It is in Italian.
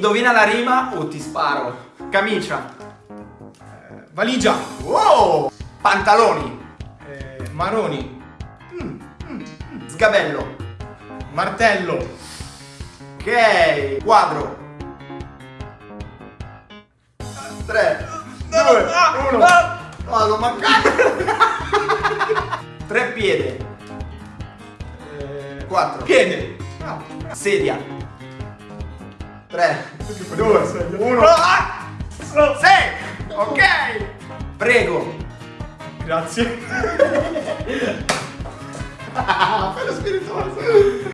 Indovina la rima o ti sparo. Camicia. Eh, valigia. Wow! Pantaloni. Eh, maroni. Sgabello. Martello. Ok. Quadro. 3, 2, 1. Vado, mancato. Tre piede. Eh, 4. piede. Sedia. 3, 2, 1. Ah! 6. Ok. Prego. Grazie. Bello spiritoso.